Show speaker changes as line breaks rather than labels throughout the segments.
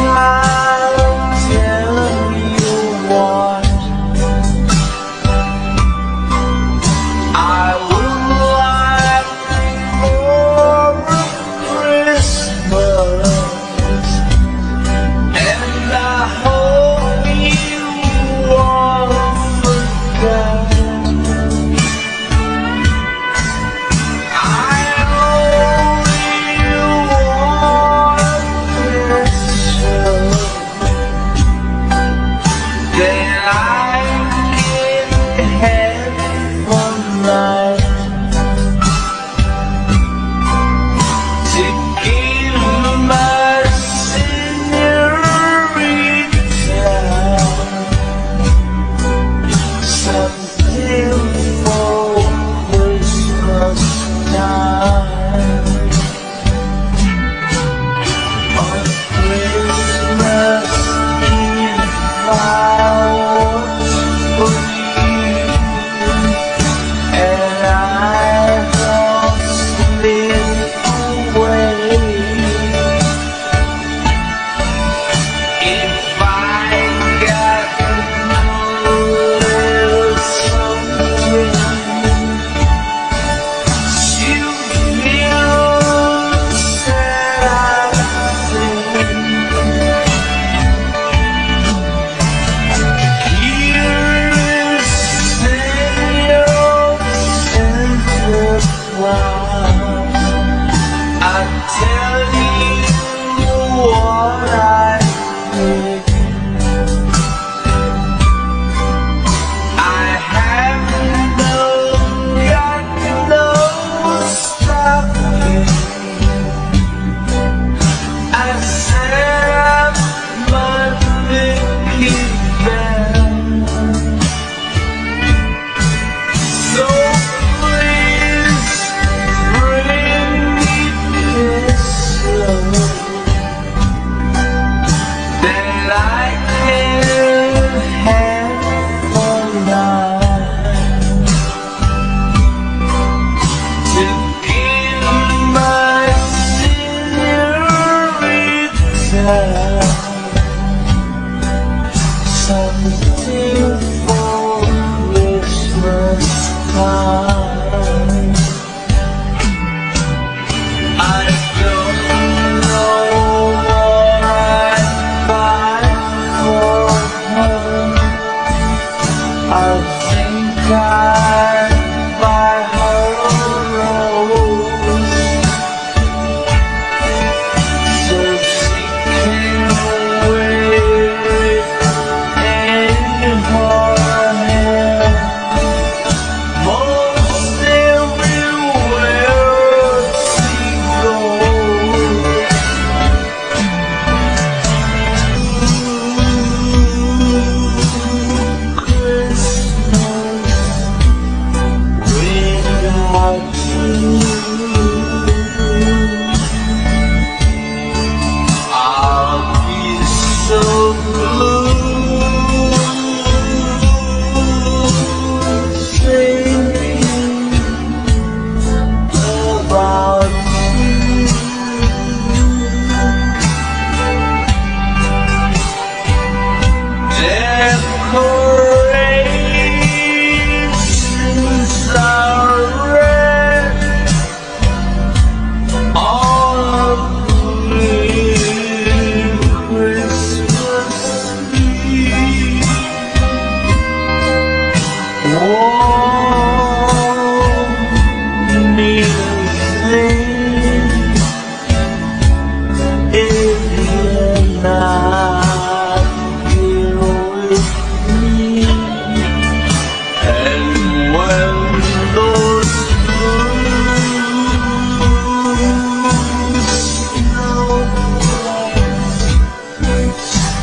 think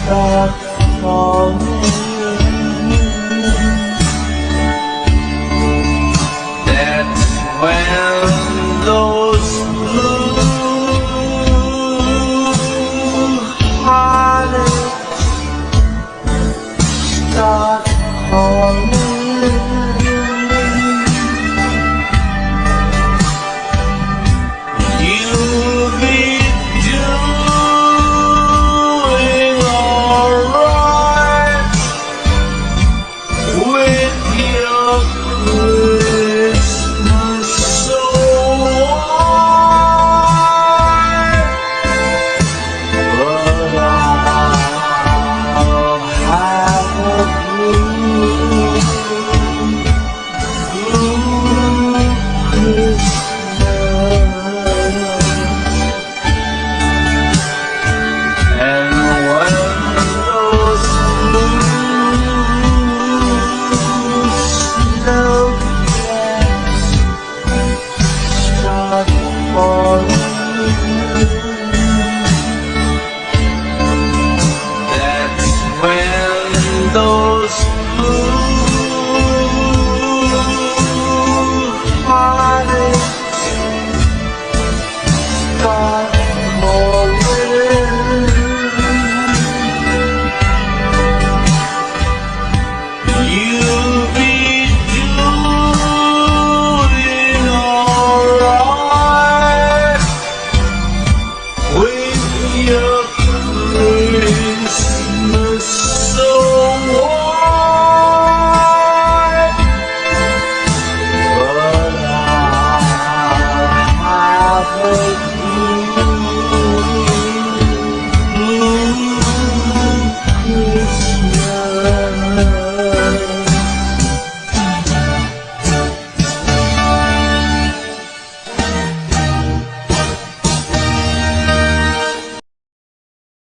star.